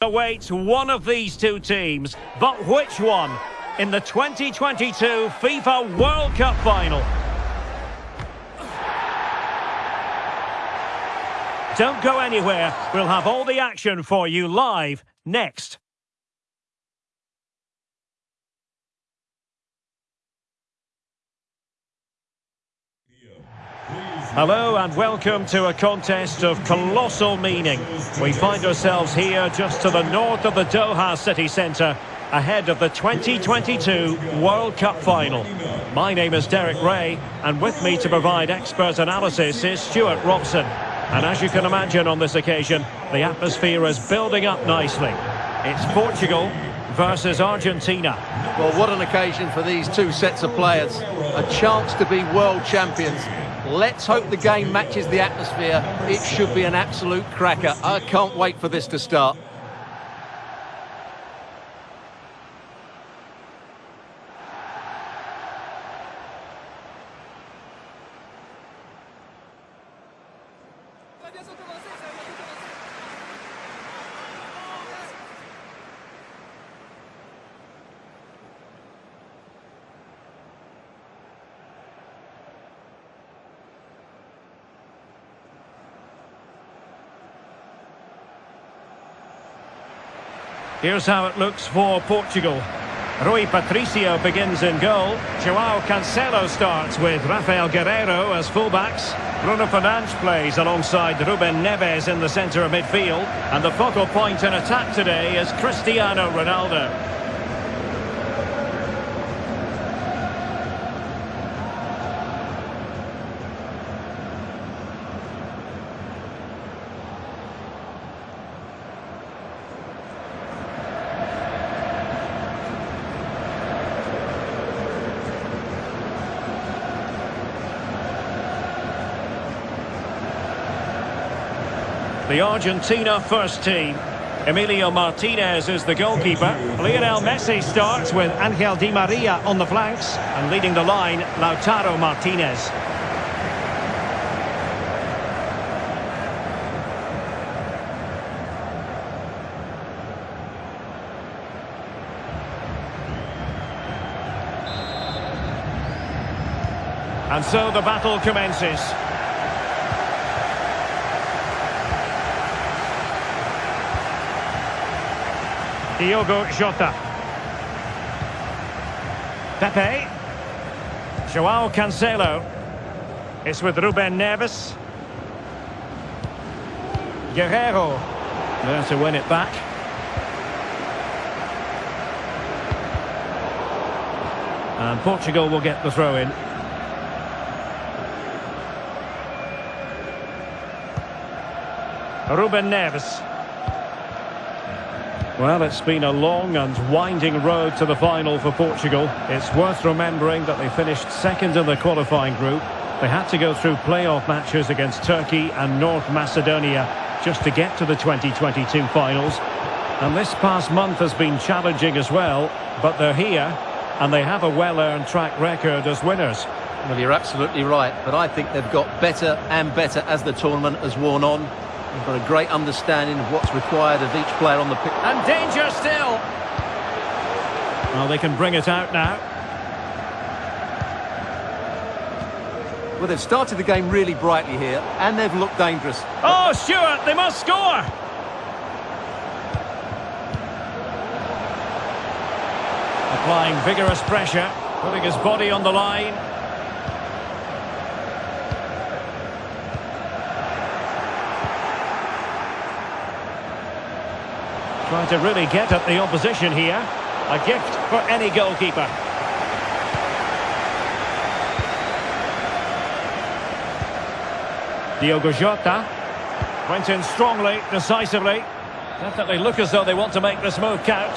awaits one of these two teams, but which one in the 2022 FIFA World Cup final? Don't go anywhere, we'll have all the action for you live next. Hello and welcome to a contest of colossal meaning. We find ourselves here just to the north of the Doha city centre ahead of the 2022 World Cup final. My name is Derek Rae and with me to provide expert analysis is Stewart Robson. And as you can imagine on this occasion, the atmosphere is building up nicely. It's Portugal versus Argentina. Well, what an occasion for these two sets of players. A chance to be world champions Let's hope the game matches the atmosphere. It should be an absolute cracker. I can't wait for this to start. Here's how it looks for Portugal. Rui Patricio begins in goal. Joao Cancelo starts with Rafael Guerreiro as fullbacks. Bruno Fernandes plays alongside Ruben Neves in the centre of midfield. And the focal point in attack today is Cristiano Ronaldo. The Argentina first team. Emilio Martinez is the goalkeeper. Lionel Messi starts with Angel Di Maria on the flanks. And leading the line, Lautaro Martinez. And so the battle commences. Diogo Jota. Pepe. Joao Cancelo. It's with Ruben Neves. Guerreiro. There to win it back. And Portugal will get the throw in. Ruben Neves. Well, it's been a long and winding road to the final for Portugal. It's worth remembering that they finished second in the qualifying group. They had to go through playoff matches against Turkey and North Macedonia just to get to the 2022 finals. And this past month has been challenging as well, but they're here and they have a well-earned track record as winners. Well, you're absolutely right, but I think they've got better and better as the tournament has worn on. They've got a great understanding of what's required of each player on the pitch. And danger still! Well, they can bring it out now. Well, they've started the game really brightly here, and they've looked dangerous. Oh, Stuart, they must score! Applying vigorous pressure, putting his body on the line. Trying to really get at the opposition here. A gift for any goalkeeper. Diogo Jota. Went in strongly, decisively. Definitely look as though they want to make this move count.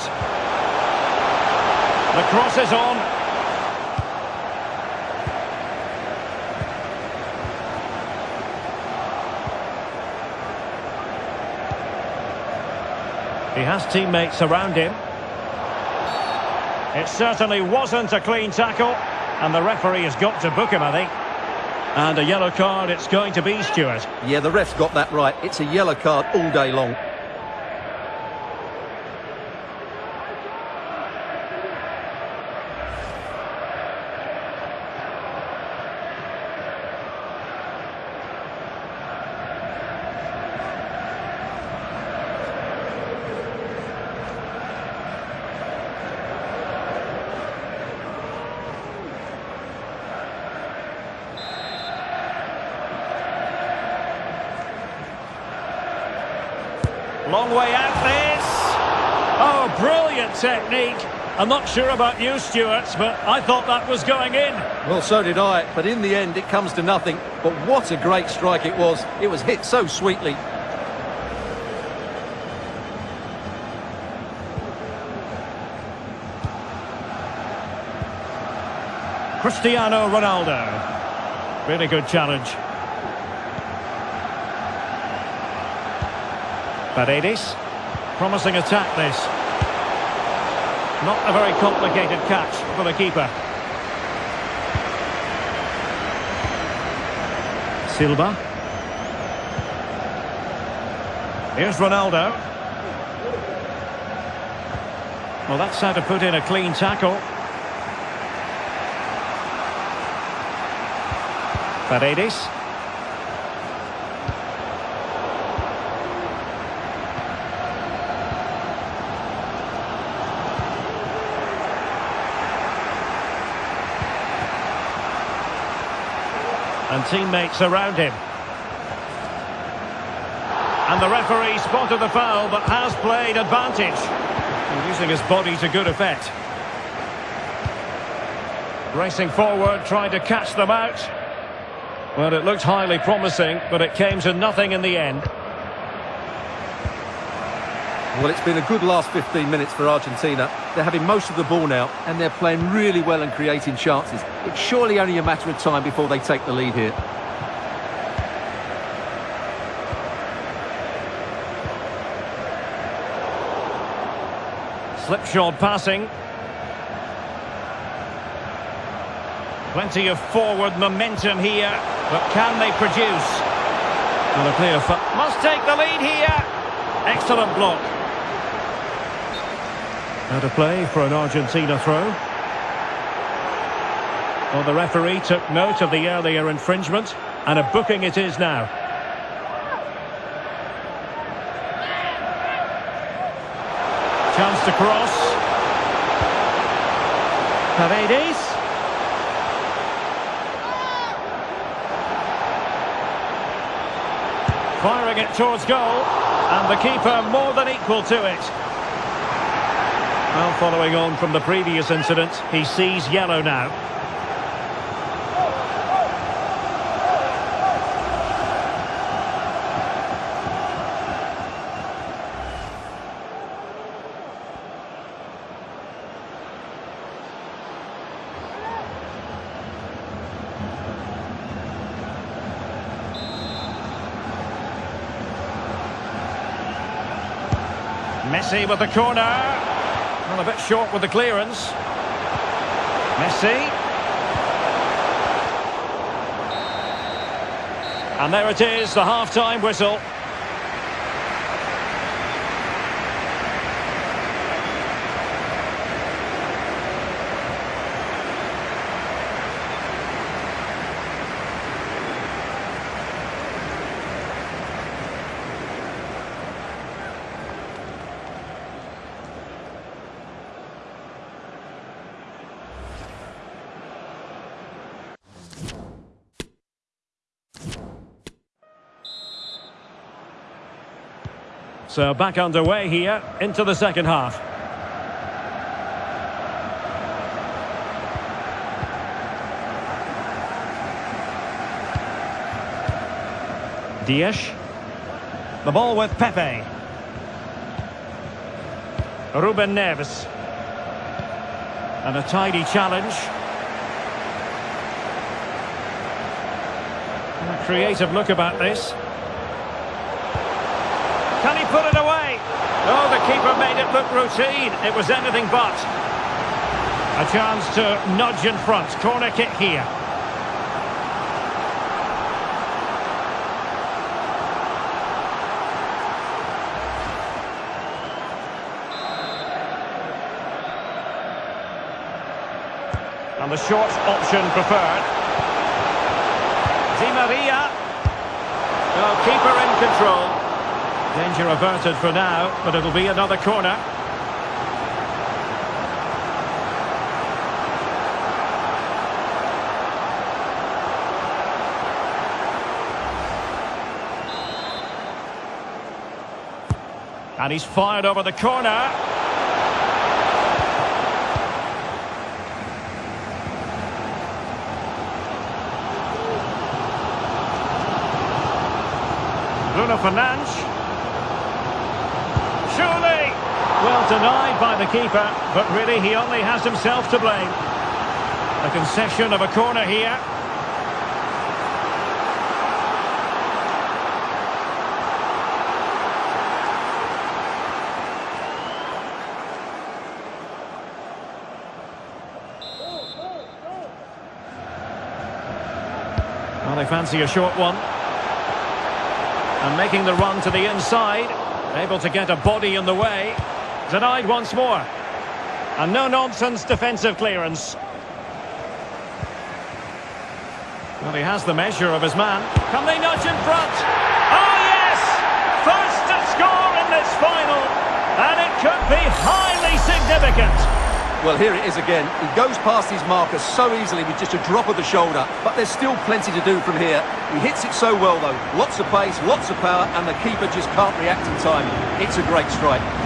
The cross is on. He has teammates around him. It certainly wasn't a clean tackle. And the referee has got to book him, I think. And a yellow card it's going to be, Stuart. Yeah, the ref's got that right. It's a yellow card all day long. Long way out this. Oh, brilliant technique. I'm not sure about you, Stuart, but I thought that was going in. Well, so did I, but in the end it comes to nothing. But what a great strike it was. It was hit so sweetly. Cristiano Ronaldo. Really good challenge. Paredes. Promising attack this. Not a very complicated catch for the keeper. Silva. Here's Ronaldo. Well, that's how to put in a clean tackle. Paredes. And teammates around him. And the referee spotted the foul, but has played advantage. using his body to good effect. Racing forward, trying to catch them out. Well, it looked highly promising, but it came to nothing in the end. Well, it's been a good last 15 minutes for Argentina. They're having most of the ball now, and they're playing really well and creating chances. It's surely only a matter of time before they take the lead here. Slipshod passing. Plenty of forward momentum here, but can they produce? And a clear must take the lead here. Excellent block. Out of play for an Argentina throw. Well, the referee took note of the earlier infringement, and a booking it is now. Chance to cross. Paredes. Firing it towards goal. And the keeper more than equal to it. Well, following on from the previous incident, he sees yellow now. Messi with the corner. Well, a bit short with the clearance. Messi. And there it is, the half-time whistle. So back underway here into the second half. Dias. The ball with Pepe. Ruben Neves. And a tidy challenge. A creative look about this. Can he put it away? Oh, the keeper made it look routine. It was anything but. A chance to nudge in front. Corner kick here. And the short option preferred. Di Maria. Oh, keeper in control. Danger averted for now, but it'll be another corner. And he's fired over the corner. Bruno Fernandes. Surely! Well denied by the keeper, but really he only has himself to blame. A concession of a corner here. Well, they fancy a short one. And making the run to the inside. Able to get a body in the way. Denied once more. And no-nonsense defensive clearance. Well, he has the measure of his man. Can they nudge in front? Oh, yes! First to score in this final. And it could be highly significant. Well, here it is again. He goes past his marker so easily with just a drop of the shoulder, but there's still plenty to do from here. He hits it so well, though. Lots of pace, lots of power, and the keeper just can't react in time. It's a great strike.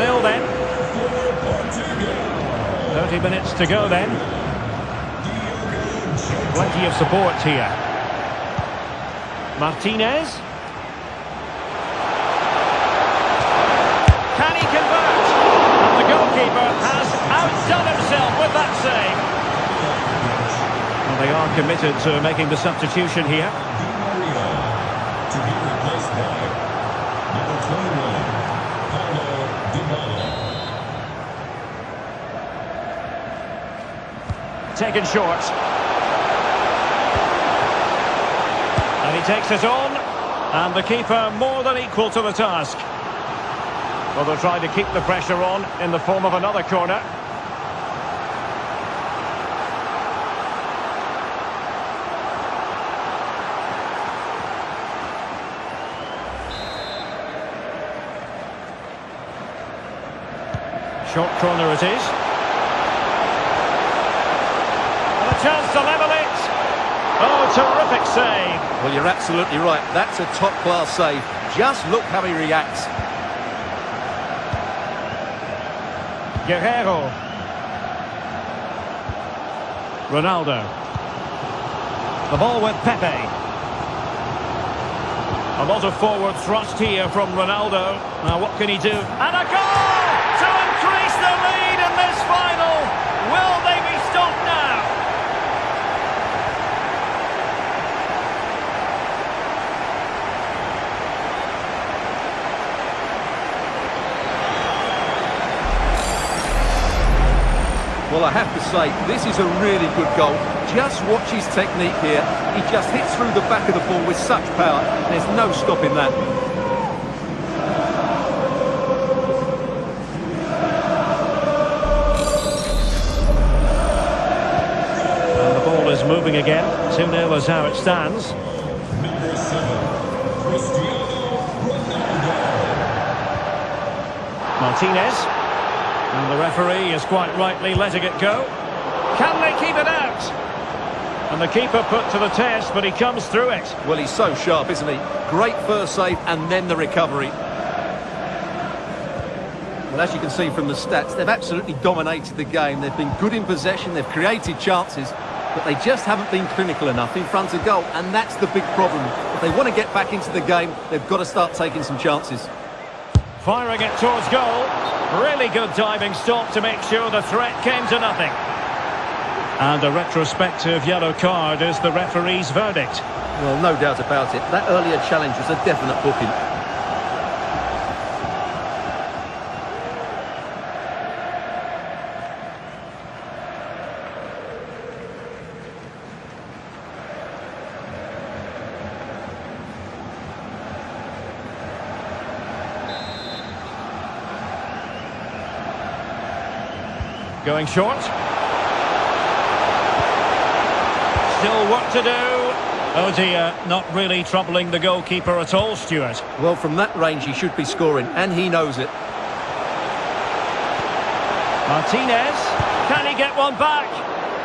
1-0 then. 30 minutes to go then. Plenty of support here. Martinez. Can he convert? And the goalkeeper has outdone himself with that save. Well, they are committed to making the substitution here. To be replaced by number 21, Paulo Dybala. Taken short. And he takes it on. And the keeper more than equal to the task. Well, they'll try to keep the pressure on in the form of another corner. Short corner it is. And a chance to level it. Oh, terrific save. Well, you're absolutely right. That's a top-class save. Just look how he reacts. Guerreiro. Ronaldo. The ball with Pepe. A lot of forward thrust here from Ronaldo. Now what can he do? And a goal to increase the lead in this final. Will they be stopped now? Well, I have to say, this is a really good goal. Just watch his technique here. He just hits through the back of the ball with such power. There's no stopping that. And the ball is moving again. 2-0 is how it stands. 7, Martinez. Referee is quite rightly letting it go. Can they keep it out? And the keeper put to the test, but he comes through it. Well, he's so sharp, isn't he? Great first save and then the recovery. Well, as you can see from the stats, they've absolutely dominated the game. They've been good in possession, they've created chances, but they just haven't been clinical enough in front of goal, and that's the big problem. If they want to get back into the game, they've got to start taking some chances. Firing it towards goal. Really good diving stop to make sure the threat came to nothing. And a retrospective yellow card is the referee's verdict. Well, no doubt about it. That earlier challenge was a definite booking. Going short. Still work to do. Oh dear, not really troubling the goalkeeper at all, Stuart. Well, from that range, he should be scoring, and he knows it. Martinez, can he get one back?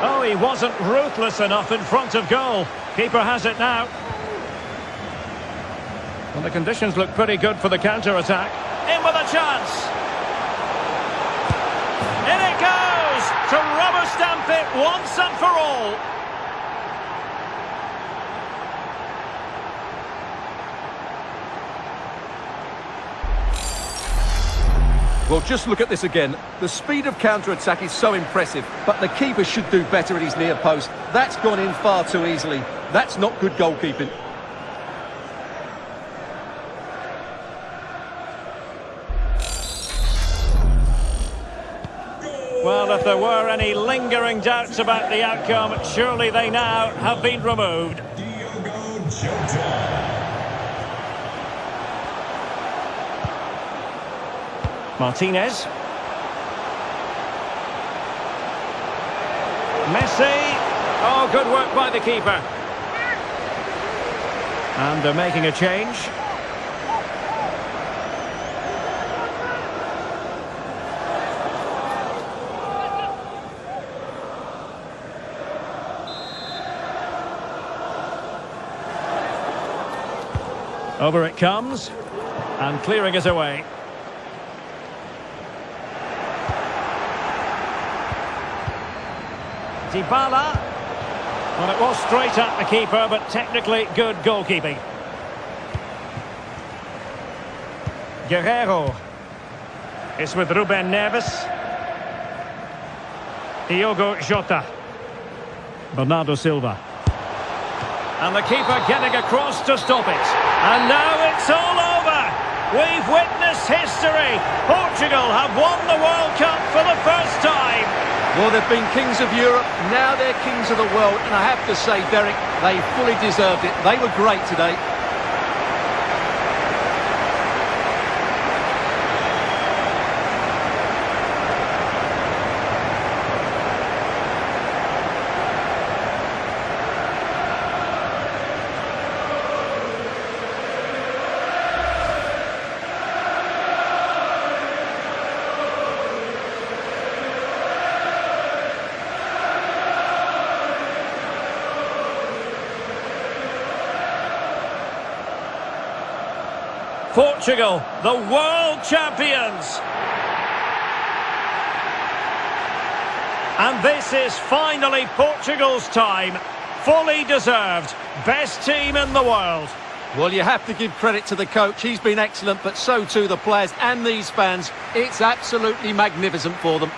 Oh, he wasn't ruthless enough in front of goal. Keeper has it now. Well, the conditions look pretty good for the counter-attack. In with a chance. To rubber stamp it once and for all. Well, just look at this again. The speed of counter-attack is so impressive, but the keeper should do better at his near post. That's gone in far too easily. That's not good goalkeeping. Well, if there were any lingering doubts about the outcome, surely they now have been removed. Diogo Jota. Martinez. Messi. Oh, good work by the keeper. And they're making a change. Over it comes. And clearing it away. Dybala. Well, it was straight at the keeper, but technically good goalkeeping. Guerreiro. It's with Ruben Neves. Diogo Jota. Bernardo Silva. And the keeper getting across to stop it. And now it's all over. We've witnessed history. Portugal have won the World Cup for the first time. Well, they've been kings of Europe, now they're kings of the world, and I have to say, Derek, they fully deserved it. They were great today. Portugal, the world champions. And this is finally Portugal's time. Fully deserved. Best team in the world. Well, you have to give credit to the coach. He's been excellent, but so too the players and these fans. It's absolutely magnificent for them.